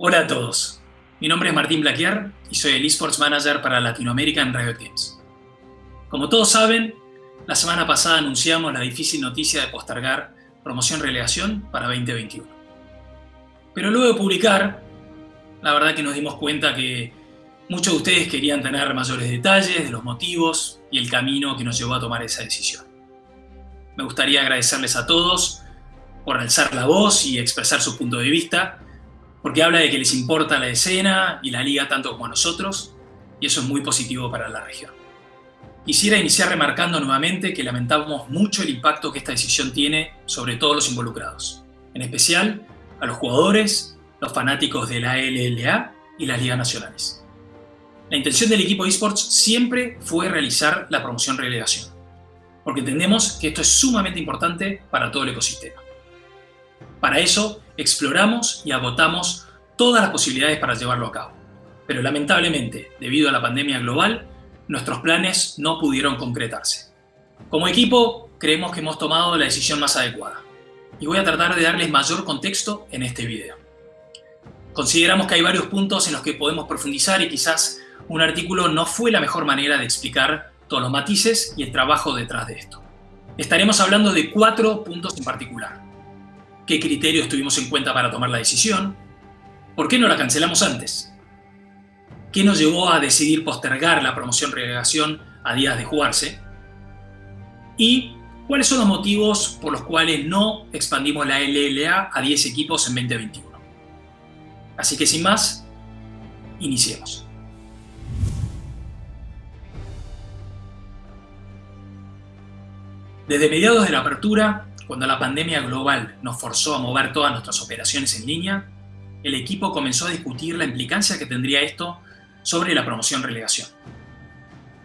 Hola a todos, mi nombre es Martín Blaquier y soy el eSports Manager para Latinoamérica en Riot Games. Como todos saben, la semana pasada anunciamos la difícil noticia de postergar promoción relegación para 2021. Pero luego de publicar, la verdad que nos dimos cuenta que muchos de ustedes querían tener mayores detalles de los motivos y el camino que nos llevó a tomar esa decisión. Me gustaría agradecerles a todos por alzar la voz y expresar su punto de vista, porque habla de que les importa la escena y la liga tanto como a nosotros, y eso es muy positivo para la región. Quisiera iniciar remarcando nuevamente que lamentamos mucho el impacto que esta decisión tiene sobre todos los involucrados, en especial a los jugadores, los fanáticos de la LLA y las ligas nacionales. La intención del equipo eSports siempre fue realizar la promoción relegación, porque entendemos que esto es sumamente importante para todo el ecosistema. Para eso, exploramos y agotamos todas las posibilidades para llevarlo a cabo. Pero lamentablemente, debido a la pandemia global, nuestros planes no pudieron concretarse. Como equipo, creemos que hemos tomado la decisión más adecuada. Y voy a tratar de darles mayor contexto en este video. Consideramos que hay varios puntos en los que podemos profundizar y quizás un artículo no fue la mejor manera de explicar todos los matices y el trabajo detrás de esto. Estaremos hablando de cuatro puntos en particular qué criterios tuvimos en cuenta para tomar la decisión, por qué no la cancelamos antes, qué nos llevó a decidir postergar la promoción relegación a días de jugarse y cuáles son los motivos por los cuales no expandimos la LLA a 10 equipos en 2021. Así que sin más, iniciemos. Desde mediados de la apertura, cuando la pandemia global nos forzó a mover todas nuestras operaciones en línea, el equipo comenzó a discutir la implicancia que tendría esto sobre la promoción-relegación.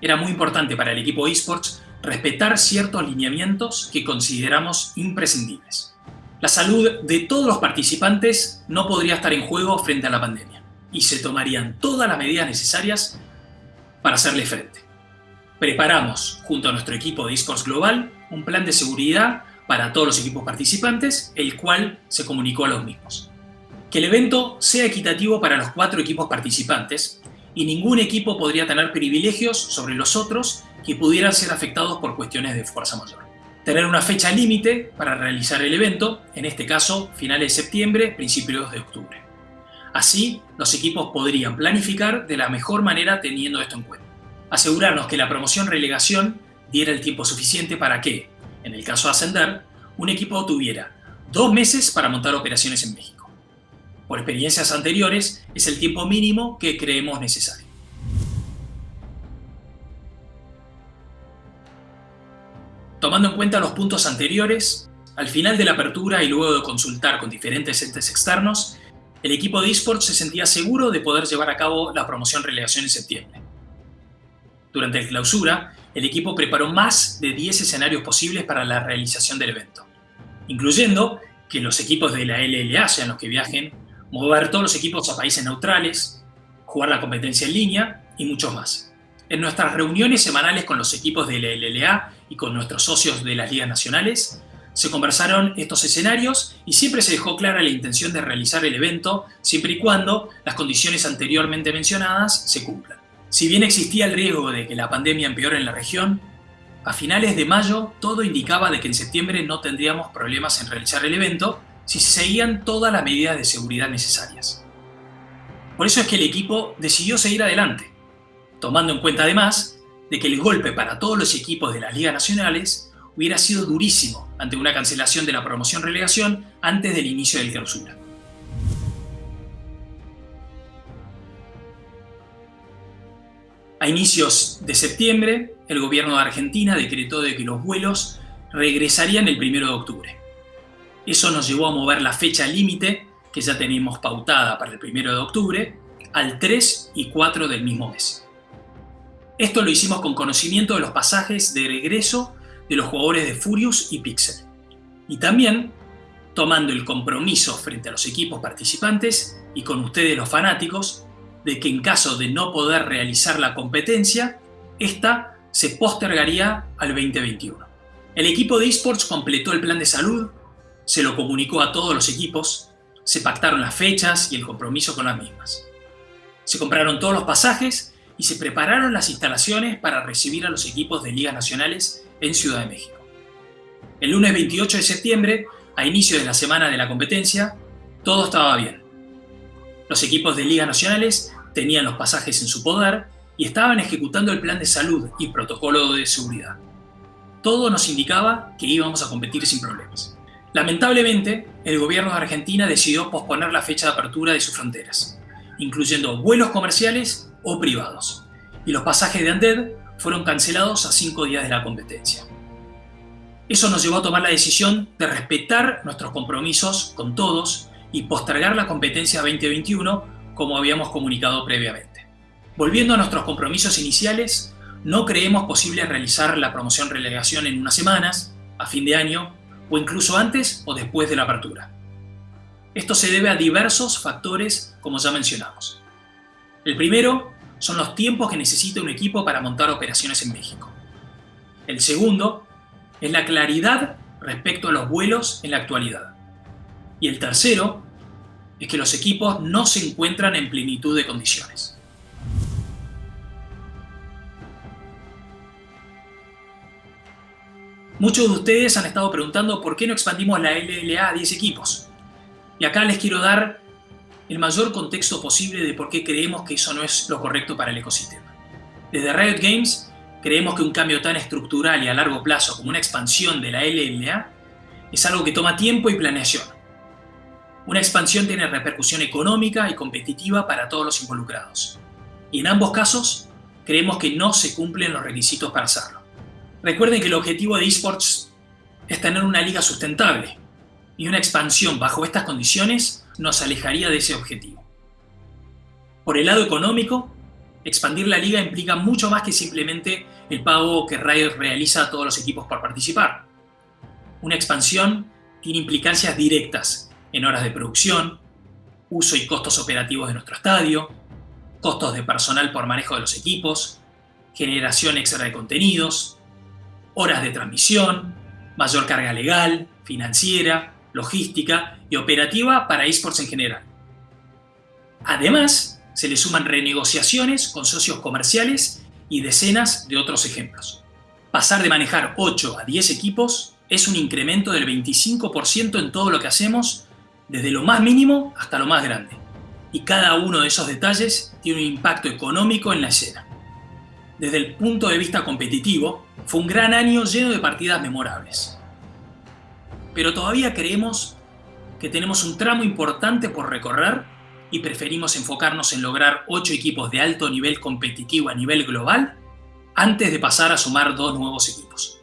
Era muy importante para el equipo eSports respetar ciertos lineamientos que consideramos imprescindibles. La salud de todos los participantes no podría estar en juego frente a la pandemia y se tomarían todas las medidas necesarias para hacerle frente. Preparamos, junto a nuestro equipo de eSports Global, un plan de seguridad para todos los equipos participantes, el cual se comunicó a los mismos. Que el evento sea equitativo para los cuatro equipos participantes y ningún equipo podría tener privilegios sobre los otros que pudieran ser afectados por cuestiones de fuerza mayor. Tener una fecha límite para realizar el evento, en este caso finales de septiembre, principios de octubre. Así, los equipos podrían planificar de la mejor manera teniendo esto en cuenta. Asegurarnos que la promoción-relegación diera el tiempo suficiente para que, en el caso de ascender, un equipo tuviera dos meses para montar operaciones en México. Por experiencias anteriores, es el tiempo mínimo que creemos necesario. Tomando en cuenta los puntos anteriores, al final de la apertura y luego de consultar con diferentes entes externos, el equipo de eSports se sentía seguro de poder llevar a cabo la promoción relegación en septiembre. Durante el clausura, el equipo preparó más de 10 escenarios posibles para la realización del evento, incluyendo que los equipos de la LLA sean los que viajen, mover todos los equipos a países neutrales, jugar la competencia en línea y mucho más. En nuestras reuniones semanales con los equipos de la LLA y con nuestros socios de las ligas nacionales, se conversaron estos escenarios y siempre se dejó clara la intención de realizar el evento siempre y cuando las condiciones anteriormente mencionadas se cumplan. Si bien existía el riesgo de que la pandemia empeore en la región, a finales de mayo todo indicaba de que en septiembre no tendríamos problemas en realizar el evento si se seguían todas las medidas de seguridad necesarias. Por eso es que el equipo decidió seguir adelante, tomando en cuenta además de que el golpe para todos los equipos de las ligas nacionales hubiera sido durísimo ante una cancelación de la promoción-relegación antes del inicio del clausura. A inicios de septiembre, el gobierno de Argentina decretó de que los vuelos regresarían el 1 de octubre. Eso nos llevó a mover la fecha límite, que ya teníamos pautada para el 1 de octubre, al 3 y 4 del mismo mes. Esto lo hicimos con conocimiento de los pasajes de regreso de los jugadores de Furious y Pixel. Y también tomando el compromiso frente a los equipos participantes y con ustedes los fanáticos de que en caso de no poder realizar la competencia, esta se postergaría al 2021. El equipo de esports completó el plan de salud, se lo comunicó a todos los equipos, se pactaron las fechas y el compromiso con las mismas. Se compraron todos los pasajes y se prepararon las instalaciones para recibir a los equipos de ligas nacionales en Ciudad de México. El lunes 28 de septiembre, a inicio de la semana de la competencia, todo estaba bien. Los equipos de ligas nacionales tenían los pasajes en su poder y estaban ejecutando el plan de salud y protocolo de seguridad. Todo nos indicaba que íbamos a competir sin problemas. Lamentablemente, el gobierno de Argentina decidió posponer la fecha de apertura de sus fronteras, incluyendo vuelos comerciales o privados, y los pasajes de Anded fueron cancelados a cinco días de la competencia. Eso nos llevó a tomar la decisión de respetar nuestros compromisos con todos y postergar la competencia 2021 como habíamos comunicado previamente. Volviendo a nuestros compromisos iniciales, no creemos posible realizar la promoción relegación en unas semanas, a fin de año, o incluso antes o después de la apertura. Esto se debe a diversos factores como ya mencionamos. El primero son los tiempos que necesita un equipo para montar operaciones en México. El segundo es la claridad respecto a los vuelos en la actualidad. Y el tercero es que los equipos no se encuentran en plenitud de condiciones. Muchos de ustedes han estado preguntando por qué no expandimos la LLA a 10 equipos. Y acá les quiero dar el mayor contexto posible de por qué creemos que eso no es lo correcto para el ecosistema. Desde Riot Games creemos que un cambio tan estructural y a largo plazo como una expansión de la LLA es algo que toma tiempo y planeación. Una expansión tiene repercusión económica y competitiva para todos los involucrados. Y en ambos casos, creemos que no se cumplen los requisitos para hacerlo. Recuerden que el objetivo de esports es tener una liga sustentable, y una expansión bajo estas condiciones nos alejaría de ese objetivo. Por el lado económico, expandir la liga implica mucho más que simplemente el pago que Riot realiza a todos los equipos por participar. Una expansión tiene implicancias directas en horas de producción, uso y costos operativos de nuestro estadio, costos de personal por manejo de los equipos, generación extra de contenidos, horas de transmisión, mayor carga legal, financiera, logística y operativa para esports en general. Además, se le suman renegociaciones con socios comerciales y decenas de otros ejemplos. Pasar de manejar 8 a 10 equipos es un incremento del 25% en todo lo que hacemos, desde lo más mínimo hasta lo más grande. Y cada uno de esos detalles tiene un impacto económico en la escena. Desde el punto de vista competitivo, fue un gran año lleno de partidas memorables. Pero todavía creemos que tenemos un tramo importante por recorrer y preferimos enfocarnos en lograr 8 equipos de alto nivel competitivo a nivel global antes de pasar a sumar dos nuevos equipos.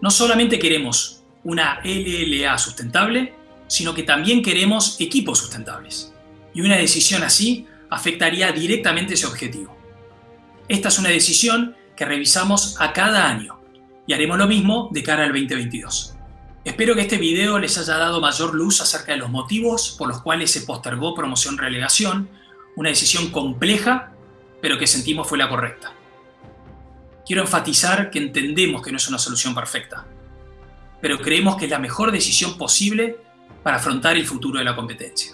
No solamente queremos una LLA sustentable, sino que también queremos equipos sustentables. Y una decisión así afectaría directamente ese objetivo. Esta es una decisión que revisamos a cada año y haremos lo mismo de cara al 2022. Espero que este video les haya dado mayor luz acerca de los motivos por los cuales se postergó promoción-relegación, una decisión compleja, pero que sentimos fue la correcta. Quiero enfatizar que entendemos que no es una solución perfecta, pero creemos que es la mejor decisión posible para afrontar el futuro de la competencia.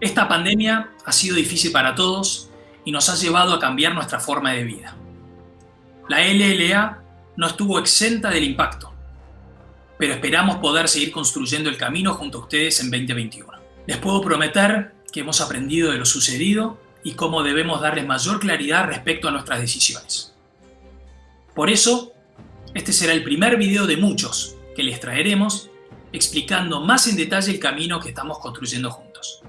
Esta pandemia ha sido difícil para todos y nos ha llevado a cambiar nuestra forma de vida. La LLA no estuvo exenta del impacto, pero esperamos poder seguir construyendo el camino junto a ustedes en 2021. Les puedo prometer que hemos aprendido de lo sucedido y cómo debemos darles mayor claridad respecto a nuestras decisiones. Por eso, este será el primer video de muchos que les traeremos explicando más en detalle el camino que estamos construyendo juntos.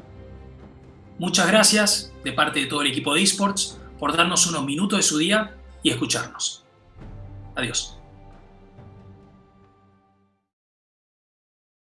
Muchas gracias de parte de todo el equipo de esports por darnos unos minutos de su día y escucharnos. Adiós.